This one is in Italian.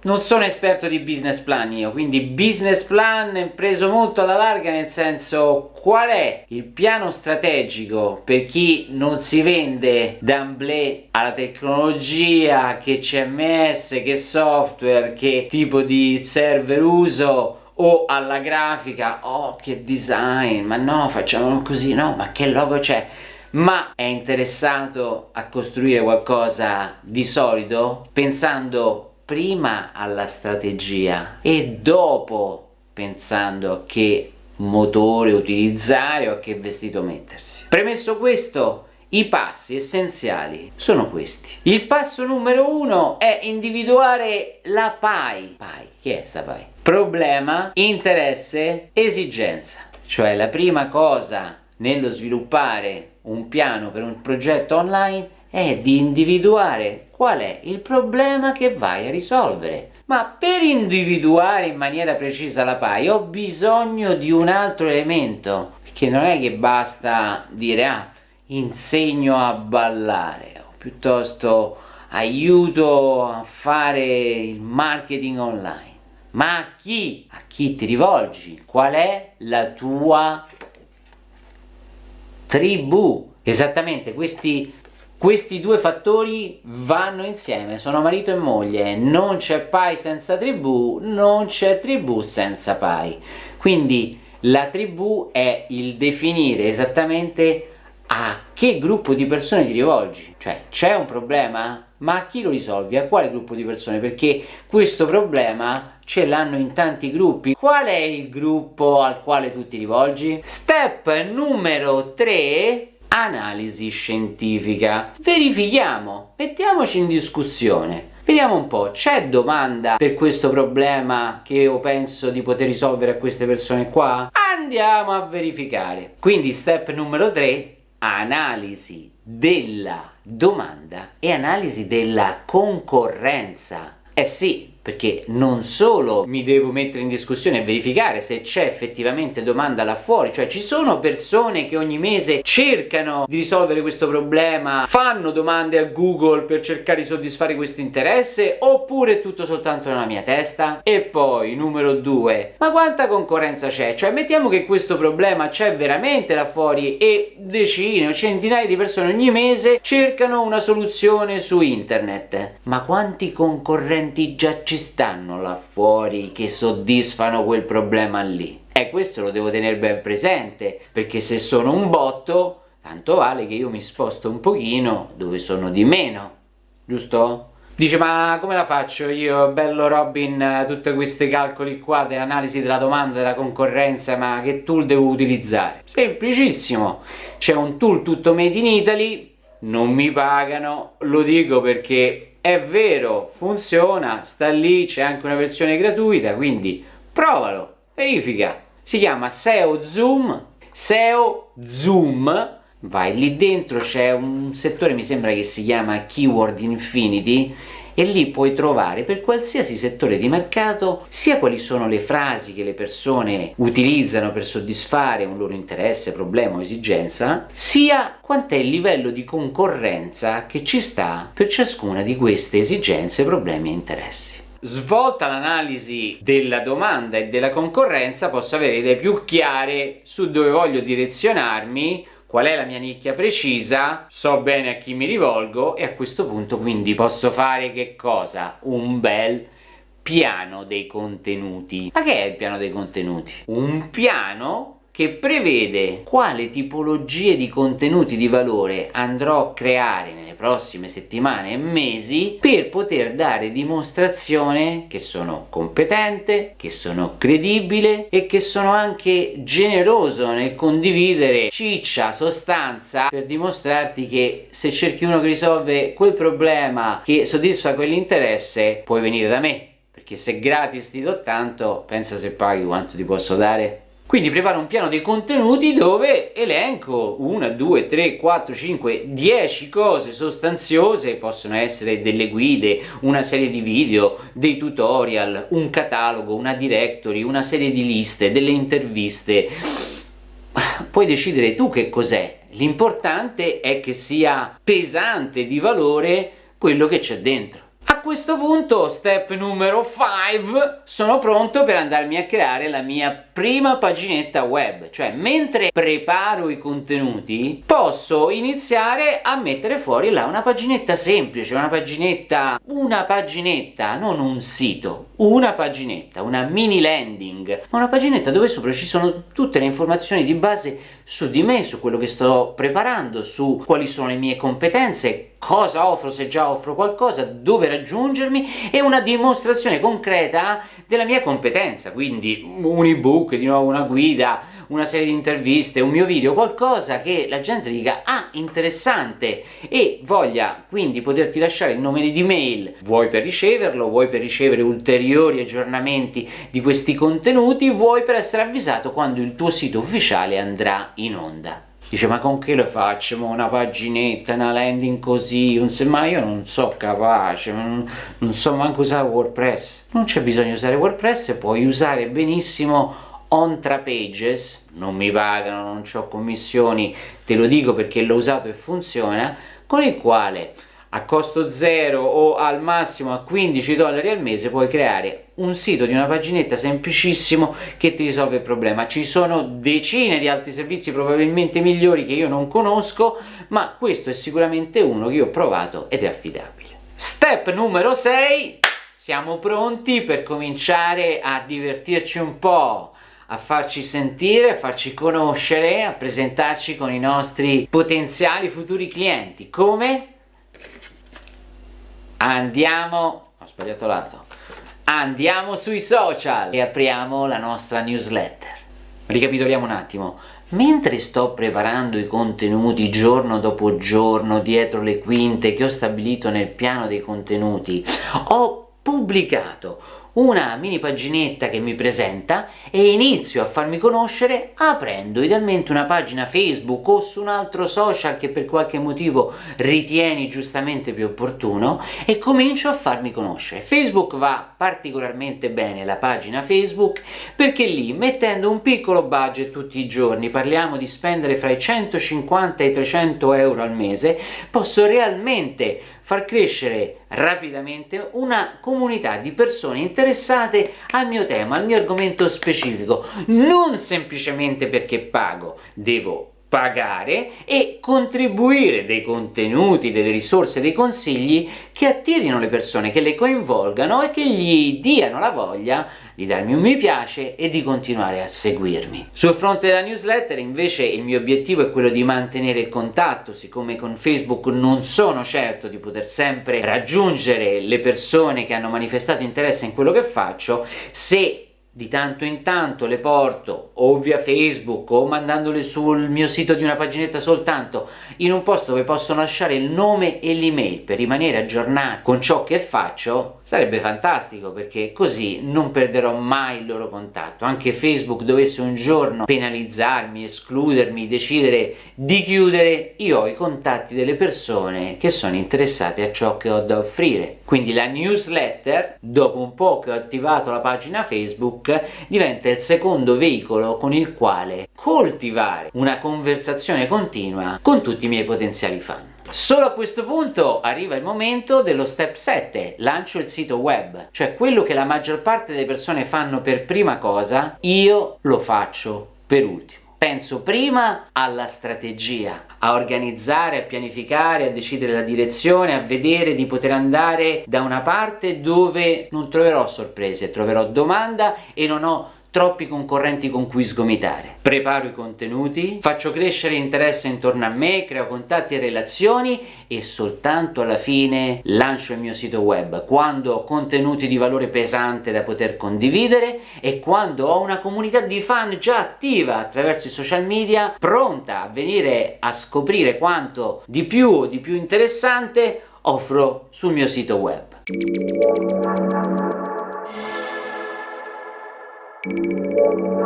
Non sono esperto di business plan io, quindi business plan è preso molto alla larga nel senso qual è il piano strategico per chi non si vende d'amblè alla tecnologia, che CMS, che software, che tipo di server uso o alla grafica, oh che design, ma no facciamolo così, no ma che logo c'è? Ma è interessato a costruire qualcosa di solido pensando prima alla strategia e dopo pensando a che motore utilizzare o a che vestito mettersi. Premesso questo, i passi essenziali sono questi. Il passo numero uno è individuare la PAI. PAI, chi è sta PAI? Problema, interesse, esigenza. Cioè la prima cosa nello sviluppare un piano per un progetto online è di individuare qual è il problema che vai a risolvere. Ma per individuare in maniera precisa la PAI ho bisogno di un altro elemento, perché non è che basta dire ah, insegno a ballare, o piuttosto aiuto a fare il marketing online. Ma a chi? A chi ti rivolgi? Qual è la tua tribù? Esattamente, questi questi due fattori vanno insieme, sono marito e moglie, non c'è pai senza tribù, non c'è tribù senza pai. Quindi la tribù è il definire esattamente a che gruppo di persone ti rivolgi, cioè c'è un problema? Ma a chi lo risolvi? A quale gruppo di persone? Perché questo problema ce l'hanno in tanti gruppi. Qual è il gruppo al quale tu ti rivolgi? Step numero 3 analisi scientifica. Verifichiamo, mettiamoci in discussione. Vediamo un po', c'è domanda per questo problema che io penso di poter risolvere a queste persone qua? Andiamo a verificare. Quindi step numero 3, analisi della domanda e analisi della concorrenza. Eh sì, perché non solo mi devo mettere in discussione e verificare se c'è effettivamente domanda là fuori, cioè ci sono persone che ogni mese cercano di risolvere questo problema, fanno domande a Google per cercare di soddisfare questo interesse, oppure è tutto soltanto nella mia testa? E poi, numero due, ma quanta concorrenza c'è? Cioè mettiamo che questo problema c'è veramente là fuori e decine o centinaia di persone ogni mese cercano una soluzione su internet, ma quanti concorrenti già ci stanno là fuori che soddisfano quel problema lì? E questo lo devo tenere ben presente, perché se sono un botto, tanto vale che io mi sposto un pochino dove sono di meno, giusto? Dice ma come la faccio io, bello Robin, tutti questi calcoli qua dell'analisi della domanda, della concorrenza, ma che tool devo utilizzare? Semplicissimo, c'è un tool tutto made in Italy, non mi pagano, lo dico perché è vero, funziona, sta lì, c'è anche una versione gratuita, quindi provalo, verifica. Si chiama SEO Zoom, SEO Zoom, vai lì dentro, c'è un settore, mi sembra che si chiama Keyword Infinity, e lì puoi trovare per qualsiasi settore di mercato sia quali sono le frasi che le persone utilizzano per soddisfare un loro interesse, problema o esigenza, sia quant'è il livello di concorrenza che ci sta per ciascuna di queste esigenze, problemi e interessi. Svolta l'analisi della domanda e della concorrenza posso avere idee più chiare su dove voglio direzionarmi qual è la mia nicchia precisa, so bene a chi mi rivolgo e a questo punto quindi posso fare che cosa? Un bel piano dei contenuti. Ma che è il piano dei contenuti? Un piano che prevede quale tipologie di contenuti di valore andrò a creare nelle prossime settimane e mesi per poter dare dimostrazione che sono competente, che sono credibile e che sono anche generoso nel condividere ciccia, sostanza per dimostrarti che se cerchi uno che risolve quel problema che soddisfa quell'interesse puoi venire da me perché se gratis ti do tanto pensa se paghi quanto ti posso dare quindi preparo un piano dei contenuti dove elenco 1, 2, 3, 4, 5, 10 cose sostanziose, possono essere delle guide, una serie di video, dei tutorial, un catalogo, una directory, una serie di liste, delle interviste. Puoi decidere tu che cos'è, l'importante è che sia pesante di valore quello che c'è dentro A questo punto, step numero 5, sono pronto per andarmi a creare la mia prima paginetta web, cioè mentre preparo i contenuti posso iniziare a mettere fuori là una paginetta semplice, una paginetta, una paginetta, non un sito, una paginetta, una mini landing, ma una paginetta dove sopra ci sono tutte le informazioni di base su di me, su quello che sto preparando, su quali sono le mie competenze, cosa offro se già offro qualcosa, dove raggiungermi e una dimostrazione concreta della mia competenza, quindi un ebook, di nuovo una guida, una serie di interviste, un mio video, qualcosa che la gente dica ah interessante e voglia quindi poterti lasciare il nome di mail, vuoi per riceverlo, vuoi per ricevere ulteriori aggiornamenti di questi contenuti, vuoi per essere avvisato quando il tuo sito ufficiale andrà in onda. Dice ma con che lo faccio? Una paginetta, una landing così, un ma io non so capace, non, non so manco usare WordPress. Non c'è bisogno di usare WordPress, puoi usare benissimo OnTraPages, non mi pagano, non ho commissioni, te lo dico perché l'ho usato e funziona, con il quale a costo zero o al massimo a 15 dollari al mese puoi creare un sito di una paginetta semplicissimo che ti risolve il problema. Ci sono decine di altri servizi probabilmente migliori che io non conosco, ma questo è sicuramente uno che io ho provato ed è affidabile. Step numero 6, siamo pronti per cominciare a divertirci un po', a farci sentire, a farci conoscere, a presentarci con i nostri potenziali futuri clienti. Come? Andiamo, ho sbagliato lato, andiamo sui social e apriamo la nostra newsletter. Ricapitoliamo un attimo, mentre sto preparando i contenuti giorno dopo giorno dietro le quinte che ho stabilito nel piano dei contenuti, ho pubblicato una mini paginetta che mi presenta e inizio a farmi conoscere aprendo idealmente una pagina Facebook o su un altro social che per qualche motivo ritieni giustamente più opportuno e comincio a farmi conoscere. Facebook va particolarmente bene la pagina Facebook perché lì mettendo un piccolo budget tutti i giorni, parliamo di spendere fra i 150 e i 300 euro al mese, posso realmente far crescere rapidamente una comunità di persone interessate al mio tema, al mio argomento specifico, non semplicemente perché pago, devo pagare e contribuire dei contenuti, delle risorse, dei consigli che attirino le persone, che le coinvolgano e che gli diano la voglia di darmi un mi piace e di continuare a seguirmi. Sul fronte della newsletter invece il mio obiettivo è quello di mantenere il contatto, siccome con Facebook non sono certo di poter sempre raggiungere le persone che hanno manifestato interesse in quello che faccio, se di tanto in tanto le porto o via Facebook o mandandole sul mio sito di una paginetta soltanto in un posto dove possono lasciare il nome e l'email per rimanere aggiornati con ciò che faccio sarebbe fantastico perché così non perderò mai il loro contatto. Anche Facebook dovesse un giorno penalizzarmi, escludermi, decidere di chiudere io ho i contatti delle persone che sono interessate a ciò che ho da offrire. Quindi la newsletter dopo un po' che ho attivato la pagina Diventa il secondo veicolo con il quale coltivare una conversazione continua con tutti i miei potenziali fan. Solo a questo punto arriva il momento dello step 7, lancio il sito web, cioè quello che la maggior parte delle persone fanno per prima cosa, io lo faccio per ultimo. Penso prima alla strategia, a organizzare, a pianificare, a decidere la direzione, a vedere di poter andare da una parte dove non troverò sorprese, troverò domanda e non ho troppi concorrenti con cui sgomitare. Preparo i contenuti, faccio crescere interesse intorno a me, creo contatti e relazioni e soltanto alla fine lancio il mio sito web, quando ho contenuti di valore pesante da poter condividere e quando ho una comunità di fan già attiva attraverso i social media, pronta a venire a scoprire quanto di più o di più interessante offro sul mio sito web. Música